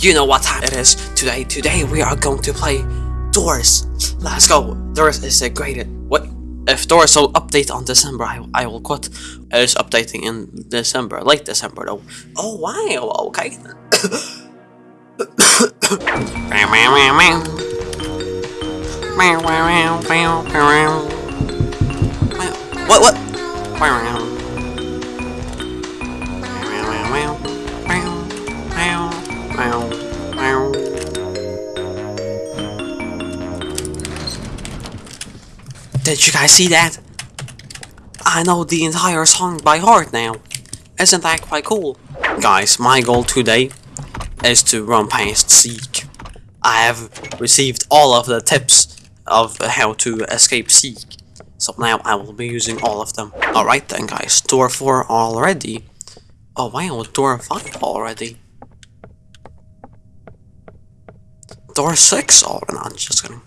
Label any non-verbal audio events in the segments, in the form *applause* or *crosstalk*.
you know what time it is today. Today we are going to play Doors. Let's go. Doors is a great. What? If Doors will update on December, I, I will quit. It is updating in December, late December though. Oh wow, okay. *coughs* what what? Did you guys see that? I know the entire song by heart now. Isn't that quite cool? Guys, my goal today is to run past Seek. I have received all of the tips of how to escape Seek. So now I will be using all of them. Alright then guys, door 4 already. Oh wow, door 5 already. Door 6 already, no, just kidding.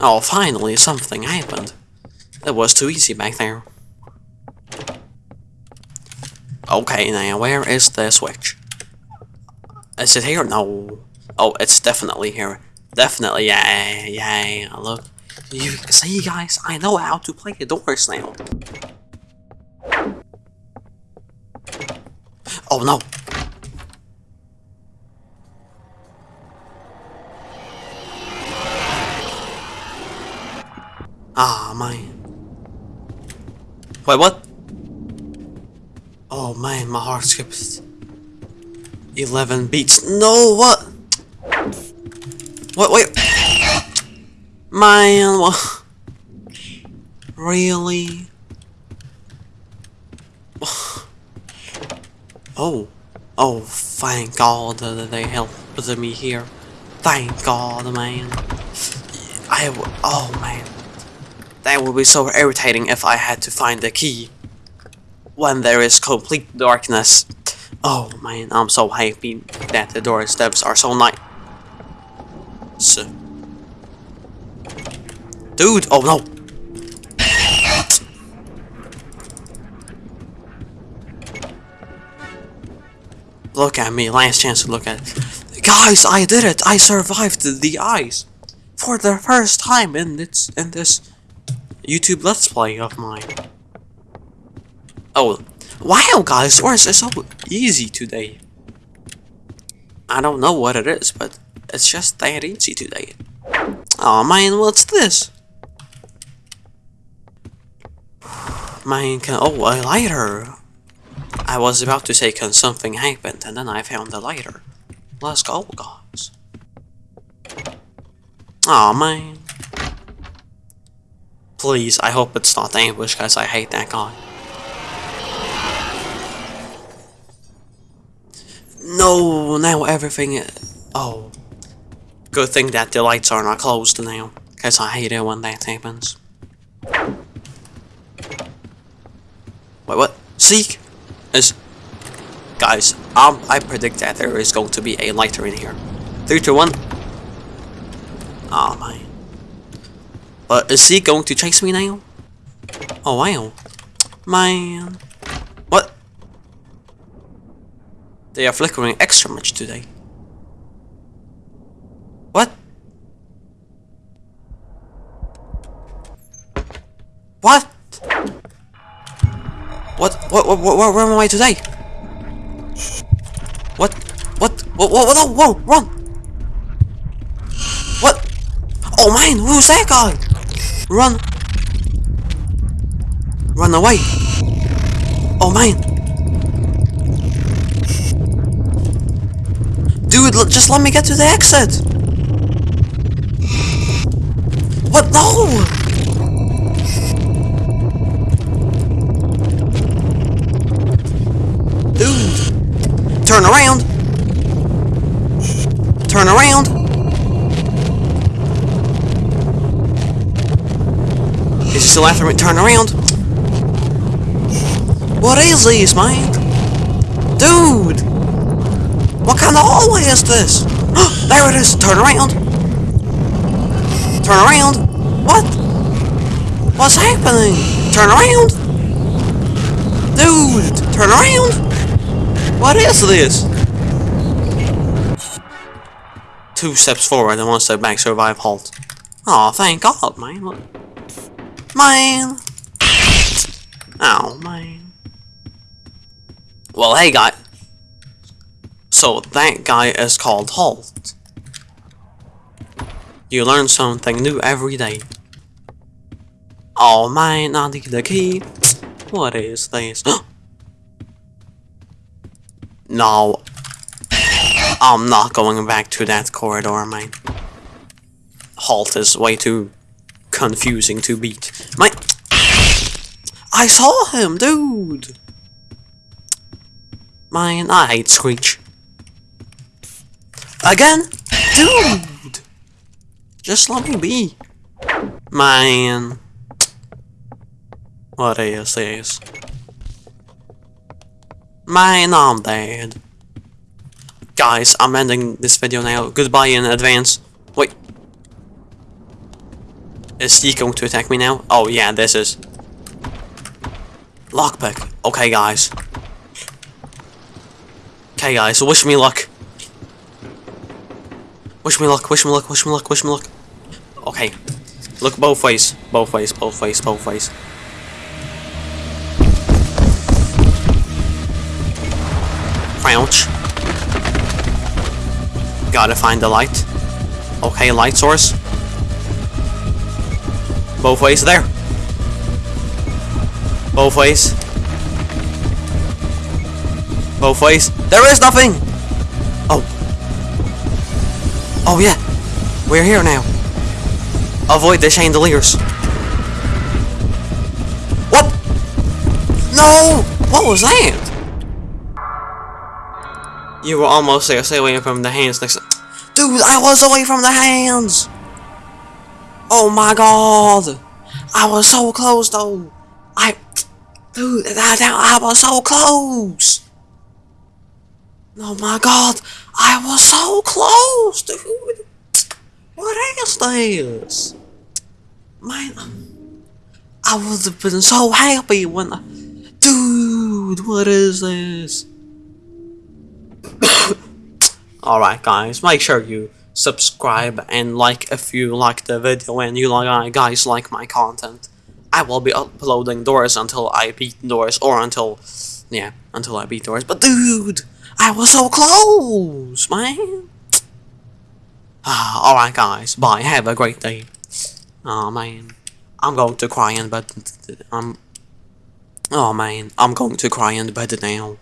Oh, finally, something happened. It was too easy back there. Okay, now, where is the switch? Is it here? No. Oh, it's definitely here. Definitely, yeah, yeah, look. You see, guys, I know how to play the doors now. Oh, no. Ah, man. Wait, what? Oh man, my heart skipped 11 beats. No, what? What, wait. Man, what? Really? Oh. Oh, thank God that they helped me here. Thank God, man. I, oh man. That would be so irritating if I had to find the key when there is complete darkness. Oh man, I'm so happy that the door steps are so nice. So. Dude, oh no! Look at me, last chance to look at it. Guys, I did it! I survived the Eyes! For the first time in this, in this YouTube Let's Play of mine. Oh, wow guys, Doors is so easy today. I don't know what it is, but it's just that easy today. Oh man, what's this? Man, can- oh, a lighter! I was about to say can something happen, and then I found the lighter. Let's go, guys. Oh man. Please, I hope it's not the ambush, guys. I hate that guy. No, now everything... Oh. Good thing that the lights are not closed now. Because I hate it when that happens. Wait, what? Seek? Is... Guys, um, I predict that there is going to be a lighter in here. 3, 2, 1. Oh, man. But is he going to chase me now? Oh wow. Man. What? They are flickering extra much today. What? What? What? What? What? what where, am I today? What? What? What? What? Whoa! Whoa! Run! What? Oh man, who's that guy? Run! Run away! Oh man! Dude, just let me get to the exit! What? No! Dude! Turn around! Turn around! Still after me? Turn around! What is this, man? Dude! What kind of hallway is this? *gasps* there it is! Turn around! Turn around! What? What's happening? Turn around! Dude, Turn around! What is this? Two steps forward and one step back, survive, halt. Oh, thank God, man. Man! Oh, man. Well, hey, guy. So, that guy is called Halt. You learn something new every day. Oh, man, I need the key. What is this? *gasps* no. I'm not going back to that corridor, man. Halt is way too confusing to beat. My... I saw him, dude! Man, I hate Screech. Again? Dude! Just let me be. Man. What is this? Man, I'm dead. Guys, I'm ending this video now. Goodbye in advance. Is he going to attack me now? Oh yeah, this is. Lockpick. Okay, guys. Okay, guys, wish me luck. Wish me luck, wish me luck, wish me luck, wish me luck. Okay. Look both ways. Both ways, both ways, both ways. Crouch. Gotta find the light. Okay, light source. Both ways there. Both ways. Both ways. There is nothing! Oh. Oh yeah. We're here now. Avoid the chandeliers. What? No! What was that? You were almost there. Stay away from the hands next Dude, I was away from the hands! Oh my god! I was so close though! I... Dude, that, I was so close! Oh my god! I was so close, dude! What is this? Man, um, I would have been so happy when I... Dude, what is this? *coughs* Alright guys, make sure you subscribe and like if you like the video and you like uh, guys like my content. I will be uploading doors until I beat doors or until yeah, until I beat doors. But dude, I was so close, man. *sighs* Alright guys, bye, have a great day. Oh man. I'm going to cry in bed. Um, I'm Oh man, I'm going to cry in bed now.